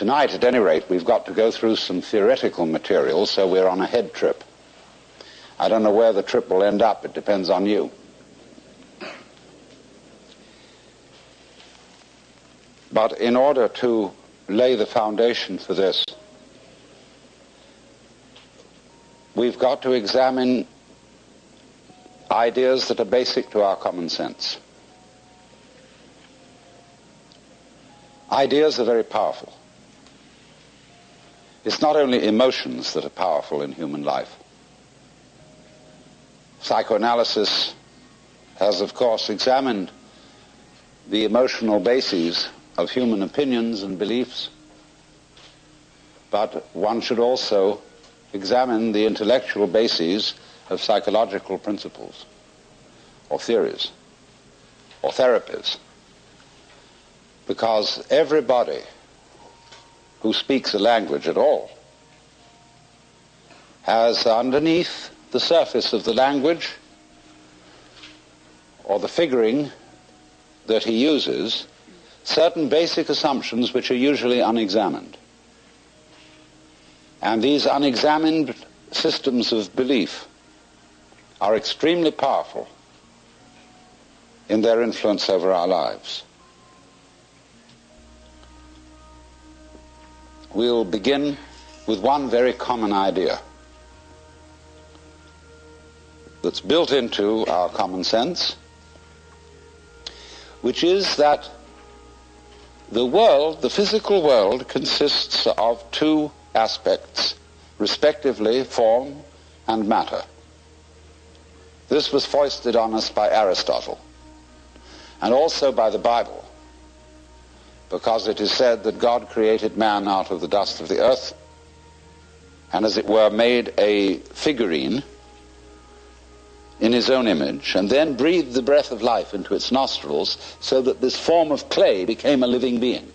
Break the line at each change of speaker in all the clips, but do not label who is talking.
Tonight, at any rate, we've got to go through some theoretical material, so we're on a head trip. I don't know where the trip will end up. It depends on you. But in order to lay the foundation for this, we've got to examine ideas that are basic to our common sense. Ideas are very powerful. It's not only emotions that are powerful in human life. Psychoanalysis has, of course, examined the emotional bases of human opinions and beliefs, but one should also examine the intellectual bases of psychological principles or theories or therapies because everybody who speaks a language at all has underneath the surface of the language or the figuring that he uses certain basic assumptions which are usually unexamined. And these unexamined systems of belief are extremely powerful in their influence over our lives. We'll begin with one very common idea that's built into our common sense, which is that the world, the physical world, consists of two aspects, respectively form and matter. This was foisted on us by Aristotle and also by the Bible because it is said that God created man out of the dust of the earth and as it were made a figurine in his own image and then breathed the breath of life into its nostrils so that this form of clay became a living being.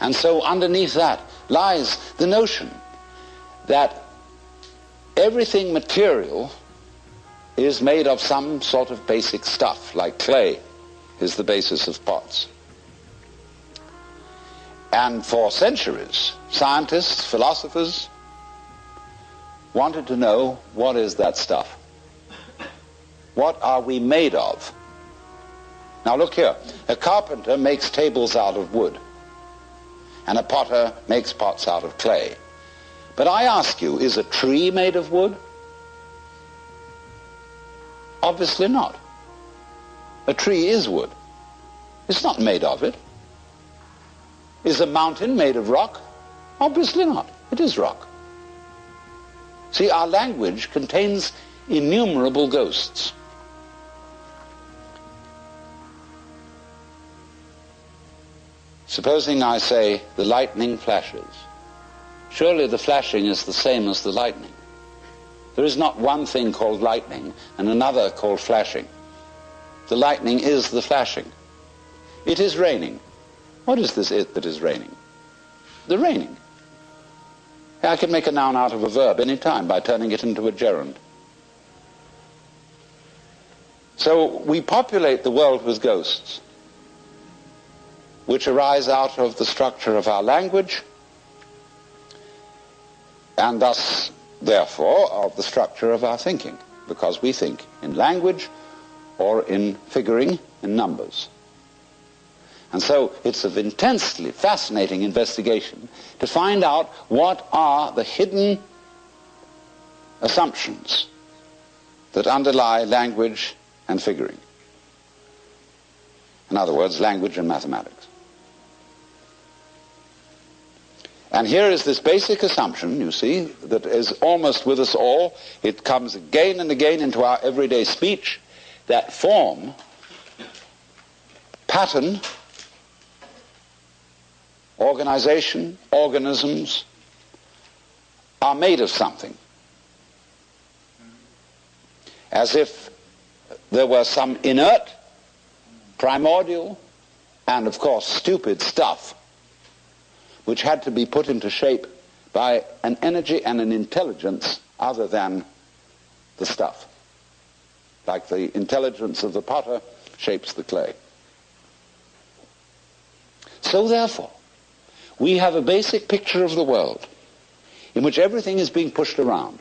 And so underneath that lies the notion that everything material is made of some sort of basic stuff, like clay is the basis of pots. And for centuries, scientists, philosophers wanted to know what is that stuff? What are we made of? Now look here. A carpenter makes tables out of wood. And a potter makes pots out of clay. But I ask you, is a tree made of wood? Obviously not. A tree is wood. It's not made of it. Is a mountain made of rock? Obviously not. It is rock. See, our language contains innumerable ghosts. Supposing I say the lightning flashes. Surely the flashing is the same as the lightning. There is not one thing called lightning and another called flashing. The lightning is the flashing. It is raining. What is this it that is raining? The raining. I can make a noun out of a verb any time by turning it into a gerund. So we populate the world with ghosts, which arise out of the structure of our language, and thus, therefore, of the structure of our thinking, because we think in language or in figuring in numbers. And so it's an intensely fascinating investigation to find out what are the hidden assumptions that underlie language and figuring. In other words, language and mathematics. And here is this basic assumption, you see, that is almost with us all. It comes again and again into our everyday speech, that form, pattern, organization, organisms are made of something. As if there were some inert, primordial, and of course stupid stuff which had to be put into shape by an energy and an intelligence other than the stuff. Like the intelligence of the potter shapes the clay. So therefore, we have a basic picture of the world in which everything is being pushed around.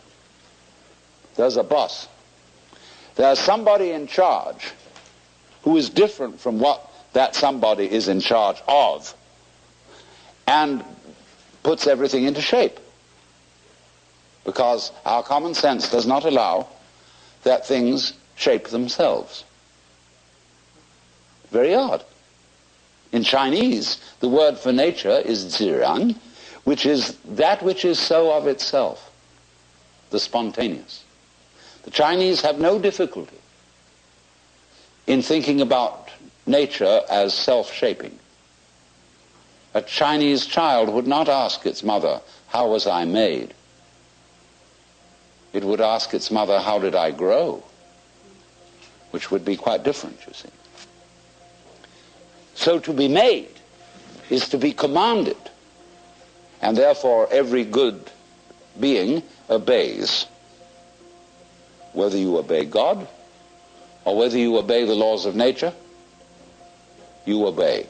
There's a boss. There's somebody in charge who is different from what that somebody is in charge of and puts everything into shape. Because our common sense does not allow that things shape themselves. Very odd. In Chinese, the word for nature is ziran, which is that which is so of itself, the spontaneous. The Chinese have no difficulty in thinking about nature as self-shaping. A Chinese child would not ask its mother, how was I made? It would ask its mother, how did I grow? Which would be quite different, you see. So to be made is to be commanded. And therefore every good being obeys. Whether you obey God or whether you obey the laws of nature, you obey.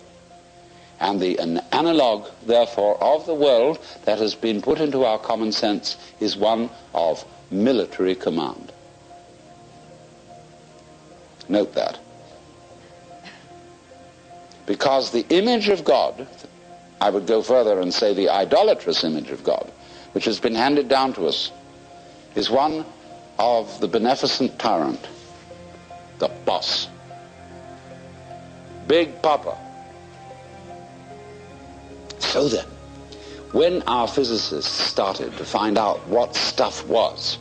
And the an analog, therefore, of the world that has been put into our common sense is one of military command. Note that. Because the image of God, I would go further and say the idolatrous image of God, which has been handed down to us, is one of the beneficent tyrant, the boss. Big Papa. So then, when our physicists started to find out what stuff was,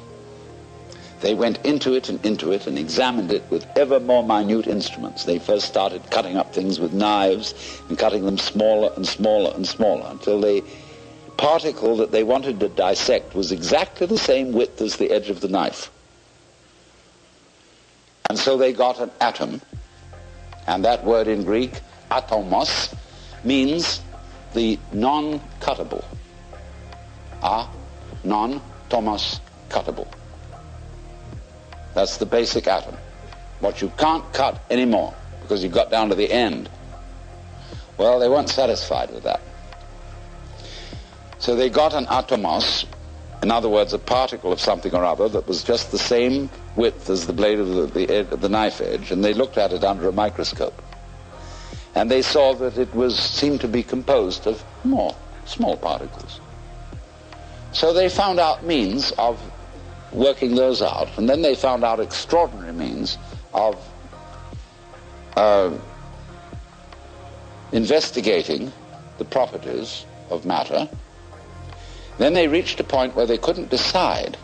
they went into it and into it and examined it with ever more minute instruments. They first started cutting up things with knives and cutting them smaller and smaller and smaller until the particle that they wanted to dissect was exactly the same width as the edge of the knife. And so they got an atom, and that word in Greek, atomos, means the non-cuttable. A, non-tomos cuttable. That's the basic atom. What you can't cut anymore because you got down to the end. Well, they weren't satisfied with that. So they got an atomos, in other words, a particle of something or other that was just the same width as the blade of the, the, the knife edge, and they looked at it under a microscope. And they saw that it was seemed to be composed of more small particles. So they found out means of working those out. And then they found out extraordinary means of uh, investigating the properties of matter. Then they reached a point where they couldn't decide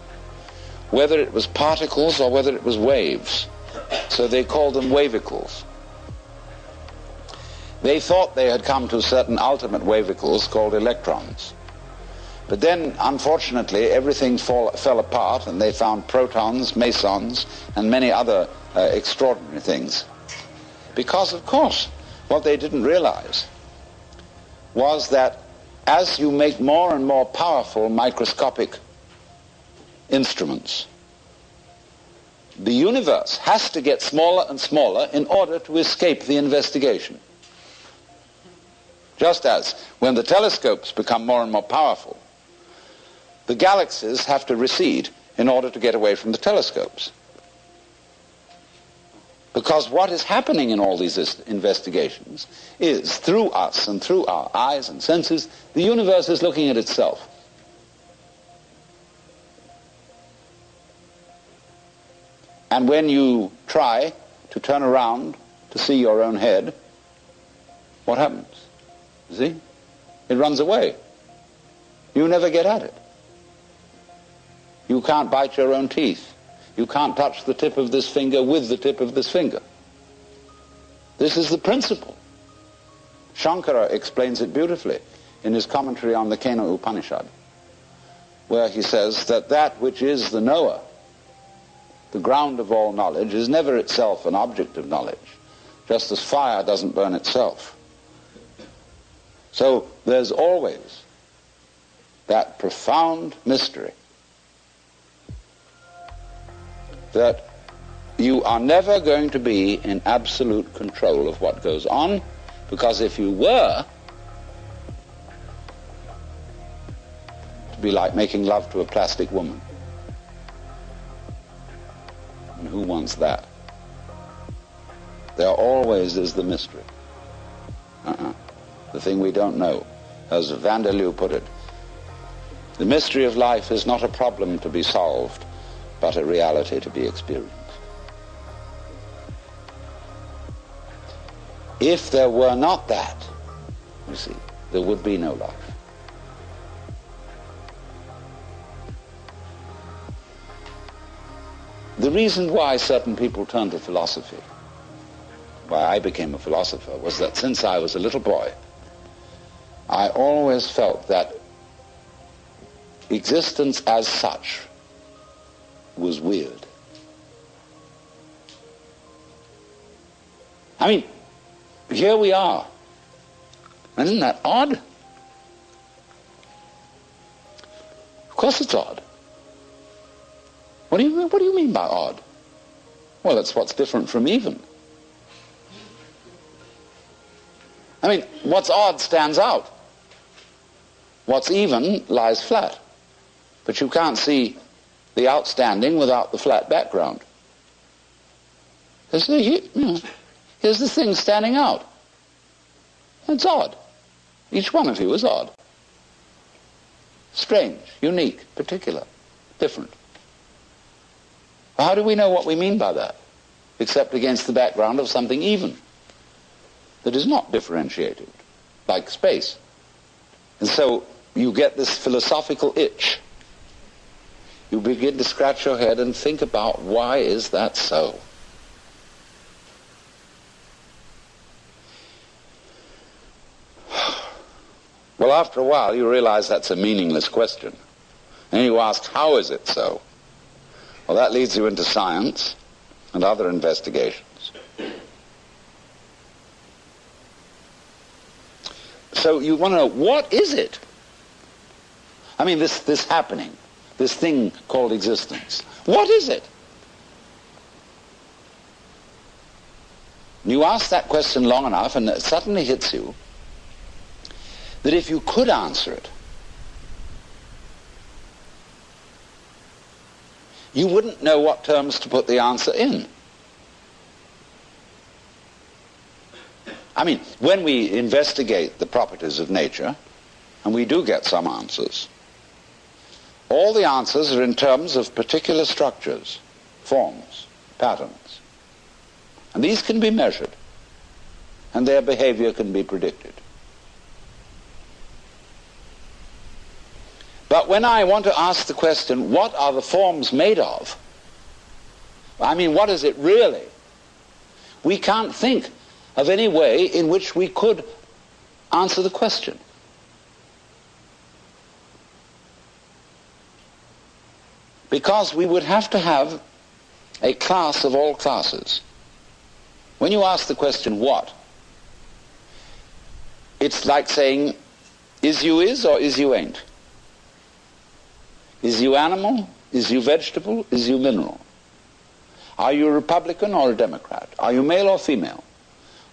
whether it was particles or whether it was waves. So they called them wavicles. They thought they had come to certain ultimate wavicles called electrons. But then, unfortunately, everything fall, fell apart and they found protons, mesons, and many other uh, extraordinary things. Because, of course, what they didn't realize was that as you make more and more powerful microscopic instruments, the universe has to get smaller and smaller in order to escape the investigation. Just as when the telescopes become more and more powerful, the galaxies have to recede in order to get away from the telescopes. Because what is happening in all these investigations is, through us and through our eyes and senses, the universe is looking at itself. And when you try to turn around to see your own head, what happens? See? It runs away. You never get at it. You can't bite your own teeth. You can't touch the tip of this finger with the tip of this finger. This is the principle. Shankara explains it beautifully in his commentary on the Kena Upanishad, where he says that that which is the knower, the ground of all knowledge, is never itself an object of knowledge, just as fire doesn't burn itself. So there's always that profound mystery that you are never going to be in absolute control of what goes on, because if you were, to be like making love to a plastic woman. And who wants that? There always is the mystery. Uh-uh. The thing we don't know. As Van der Leeuw put it, the mystery of life is not a problem to be solved, but a reality to be experienced. If there were not that, you see, there would be no life. The reason why certain people turn to philosophy, why I became a philosopher, was that since I was a little boy, I always felt that existence as such was weird. I mean, here we are. Isn't that odd? Of course it's odd. What do you, what do you mean by odd? Well, it's what's different from even. I mean, what's odd stands out. What's even lies flat. But you can't see the outstanding without the flat background. Here's the, thing standing out. It's odd. Each one of you is odd. Strange, unique, particular, different. How do we know what we mean by that? Except against the background of something even, that is not differentiated, like space. And so you get this philosophical itch. You begin to scratch your head and think about why is that so? Well, after a while, you realize that's a meaningless question. And you ask, how is it so? Well, that leads you into science and other investigations. So you want to know, what is it? I mean, this, this happening, this thing called existence. What is it? You ask that question long enough and it suddenly hits you that if you could answer it, you wouldn't know what terms to put the answer in. I mean, when we investigate the properties of nature, and we do get some answers, all the answers are in terms of particular structures, forms, patterns. And these can be measured, and their behavior can be predicted. But when I want to ask the question, what are the forms made of? I mean, what is it really? We can't think of any way in which we could answer the question. Because we would have to have a class of all classes. When you ask the question, what? It's like saying, is you is or is you ain't? Is you animal? Is you vegetable? Is you mineral? Are you a Republican or a Democrat? Are you male or female?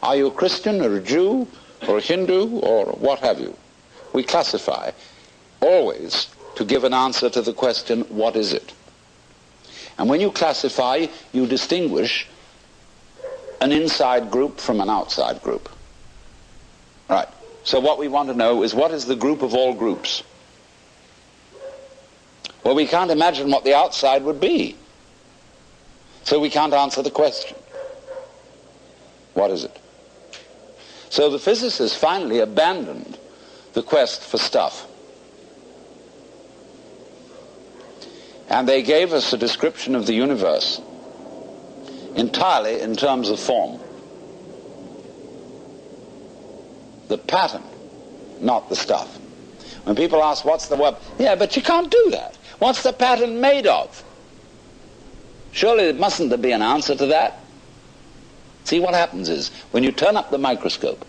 Are you a Christian or a Jew or a Hindu or what have you? We classify always to give an answer to the question, what is it? And when you classify, you distinguish an inside group from an outside group. Right. So what we want to know is what is the group of all groups? Well, we can't imagine what the outside would be. So we can't answer the question. What is it? So the physicists finally abandoned the quest for stuff. And they gave us a description of the universe entirely in terms of form. The pattern, not the stuff. When people ask, what's the web? Yeah, but you can't do that. What's the pattern made of? Surely mustn't there be an answer to that? See, what happens is, when you turn up the microscope,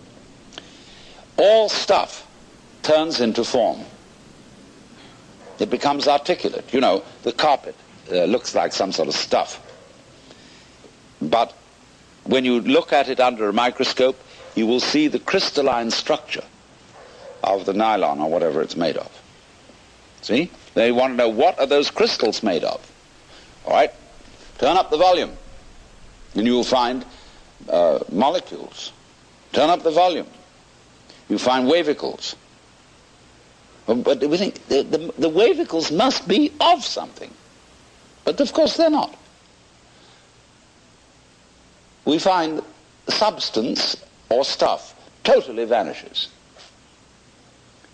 all stuff turns into form. It becomes articulate. You know, the carpet uh, looks like some sort of stuff. But when you look at it under a microscope, you will see the crystalline structure of the nylon or whatever it's made of. See? They want to know what are those crystals made of. All right? Turn up the volume, and you will find uh, molecules. Turn up the volume. You find wavicles. Um, but we think the, the, the wavicles must be of something. But of course they're not. We find substance or stuff totally vanishes.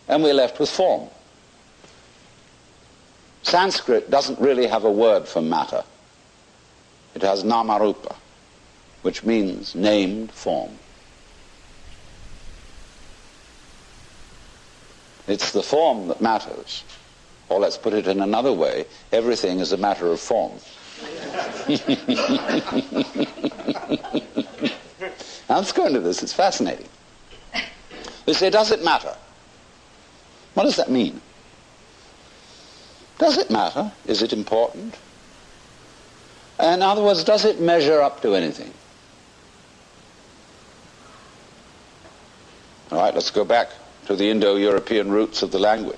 And we're left with form. Sanskrit doesn't really have a word for matter. It has namarupa, which means named form. It's the form that matters. Or let's put it in another way, everything is a matter of form. let's go into this, it's fascinating. We say, does it matter? What does that mean? Does it matter? Is it important? In other words, does it measure up to anything? All right, let's go back to the Indo-European roots of the language.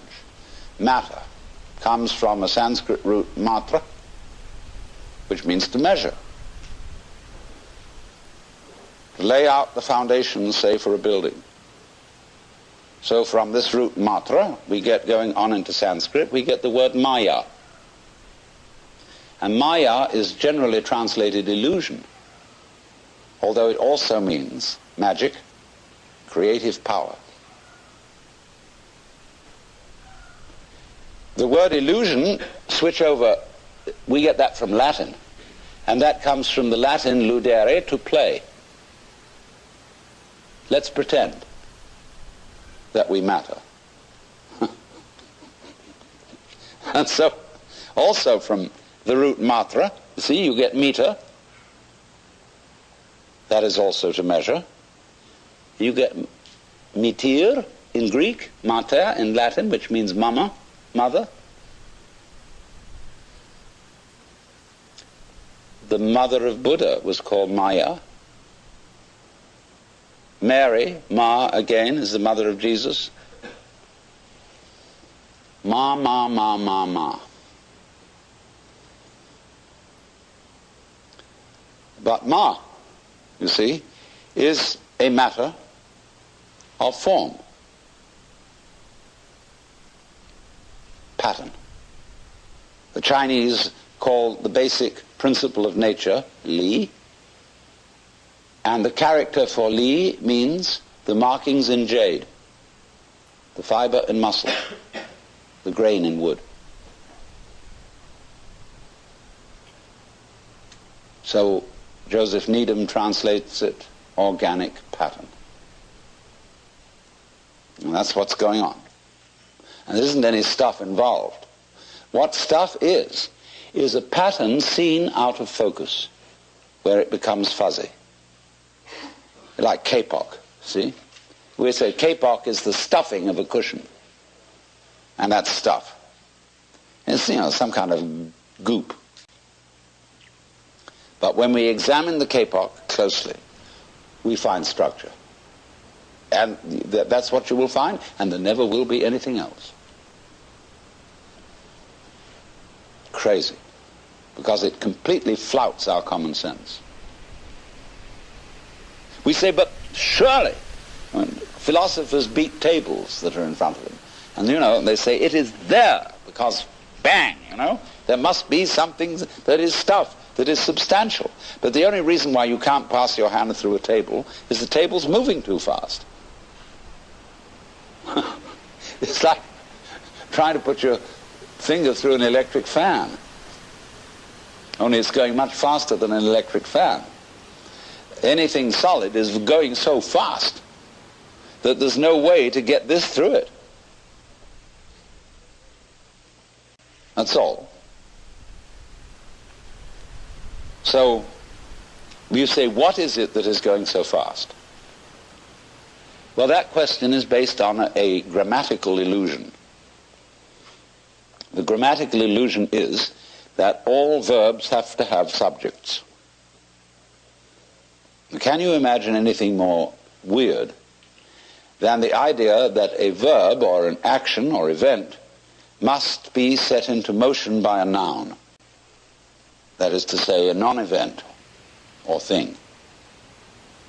Matter comes from a Sanskrit root matra, which means to measure. To lay out the foundations, say, for a building. So from this root matra, we get going on into Sanskrit, we get the word maya. And maya is generally translated illusion, although it also means magic, creative power. The word illusion, switch over, we get that from Latin. And that comes from the Latin ludere, to play. Let's pretend that we matter. and so, also from the root matra, see, you get meter. That is also to measure. You get metir in Greek, mater in Latin, which means mama mother. The mother of Buddha was called Maya. Mary, Ma again, is the mother of Jesus. Ma, ma, ma, ma, ma. But Ma, you see, is a matter of form. pattern. The Chinese call the basic principle of nature Li, and the character for Li means the markings in jade, the fiber in muscle, the grain in wood. So Joseph Needham translates it organic pattern. And that's what's going on. And there isn't any stuff involved. What stuff is, is a pattern seen out of focus, where it becomes fuzzy. Like kapok, see? We say kapok is the stuffing of a cushion. And that's stuff. It's, you know, some kind of goop. But when we examine the kapok closely, we find structure. And that's what you will find, and there never will be anything else. crazy because it completely flouts our common sense. We say, but surely, philosophers beat tables that are in front of them. And, you know, they say, it is there because, bang, you know, there must be something that is stuff, that is substantial. But the only reason why you can't pass your hand through a table is the table's moving too fast. it's like trying to put your finger through an electric fan. Only it's going much faster than an electric fan. Anything solid is going so fast that there's no way to get this through it. That's all. So you say, what is it that is going so fast? Well, that question is based on a, a grammatical illusion. The grammatical illusion is that all verbs have to have subjects. Can you imagine anything more weird than the idea that a verb or an action or event must be set into motion by a noun. That is to say, a non-event or thing.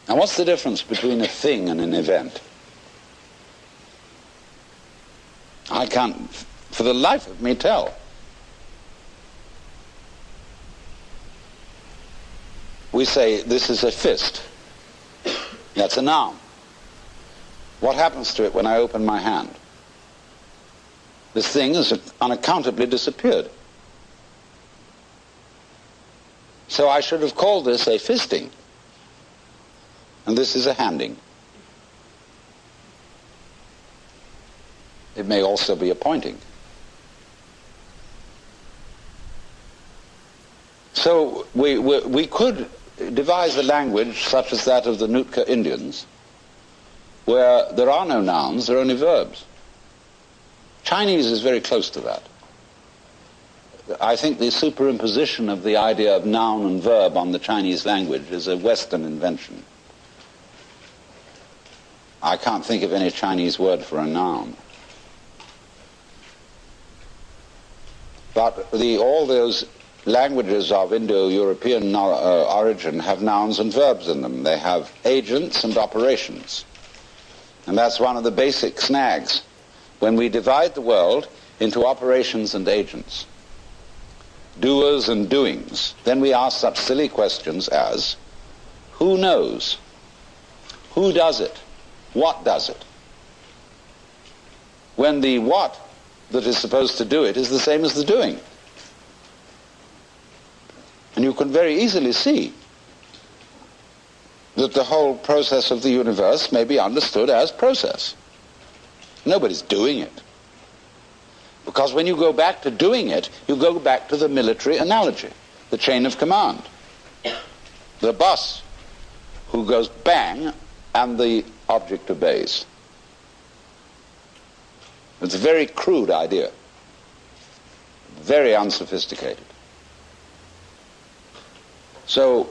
Now what's the difference between a thing and an event? I can't, for the life of me, tell. We say this is a fist. That's a noun. What happens to it when I open my hand? This thing has unaccountably disappeared. So I should have called this a fisting. And this is a handing. It may also be a pointing. So we, we, we could devise a language such as that of the Nootka Indians, where there are no nouns, there are only verbs. Chinese is very close to that. I think the superimposition of the idea of noun and verb on the Chinese language is a Western invention. I can't think of any Chinese word for a noun. But the, all those languages of Indo-European uh, origin have nouns and verbs in them. They have agents and operations. And that's one of the basic snags when we divide the world into operations and agents, doers and doings, then we ask such silly questions as, who knows? Who does it? What does it? When the what that is supposed to do it is the same as the doing. And you can very easily see that the whole process of the universe may be understood as process. Nobody's doing it. Because when you go back to doing it, you go back to the military analogy, the chain of command. The boss who goes bang and the object obeys. It's a very crude idea, very unsophisticated. So,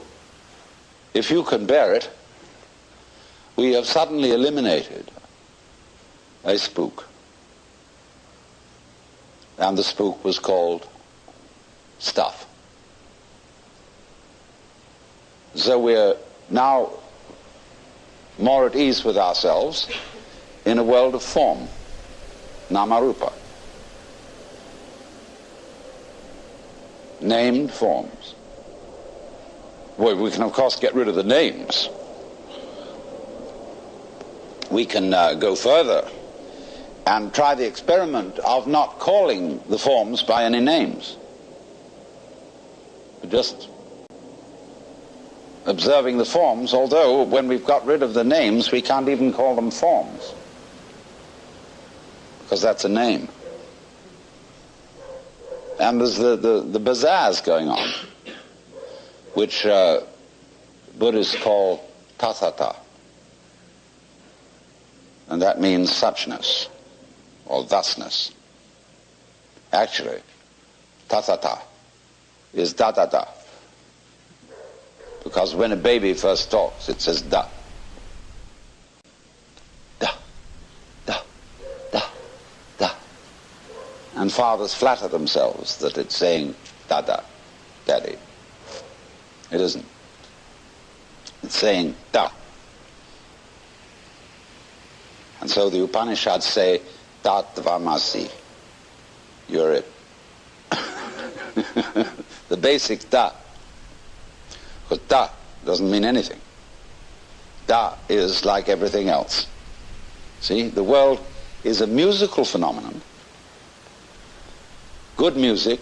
if you can bear it, we have suddenly eliminated a spook. And the spook was called stuff. So we're now more at ease with ourselves in a world of form, namarupa. Named forms. Well, we can of course get rid of the names. We can uh, go further and try the experiment of not calling the forms by any names. Just observing the forms, although when we've got rid of the names, we can't even call them forms, because that's a name. And there's the, the, the bazaars going on, which uh, Buddhists call tathata, and that means suchness or thusness. Actually, tathata is da da da. Because when a baby first talks, it says da. Da, da, da, da. And fathers flatter themselves that it's saying dada, daddy. It isn't. It's saying da. And so the Upanishads say Tatvamasi. You're it. the basic da. Because da doesn't mean anything. Da is like everything else. See, the world is a musical phenomenon. Good music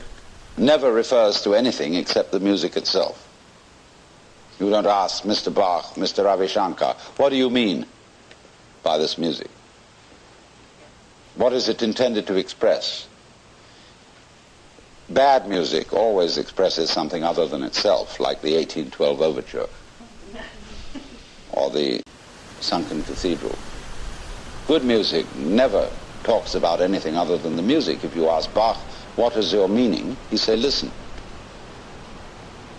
never refers to anything except the music itself. You don't ask Mr. Bach, Mr. Ravi Shankar, what do you mean by this music? What is it intended to express? Bad music always expresses something other than itself, like the 1812 Overture or the Sunken Cathedral. Good music never talks about anything other than the music. If you ask Bach, what is your meaning? He say, listen.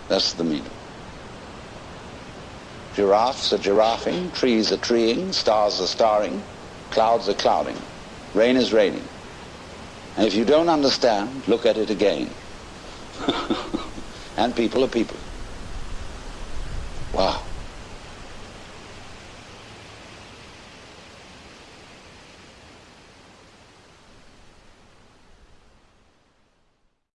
That's the meaning. Giraffes are giraffing, trees are treeing, stars are starring, clouds are clouding, rain is raining. And if you don't understand, look at it again. and people are people. Wow.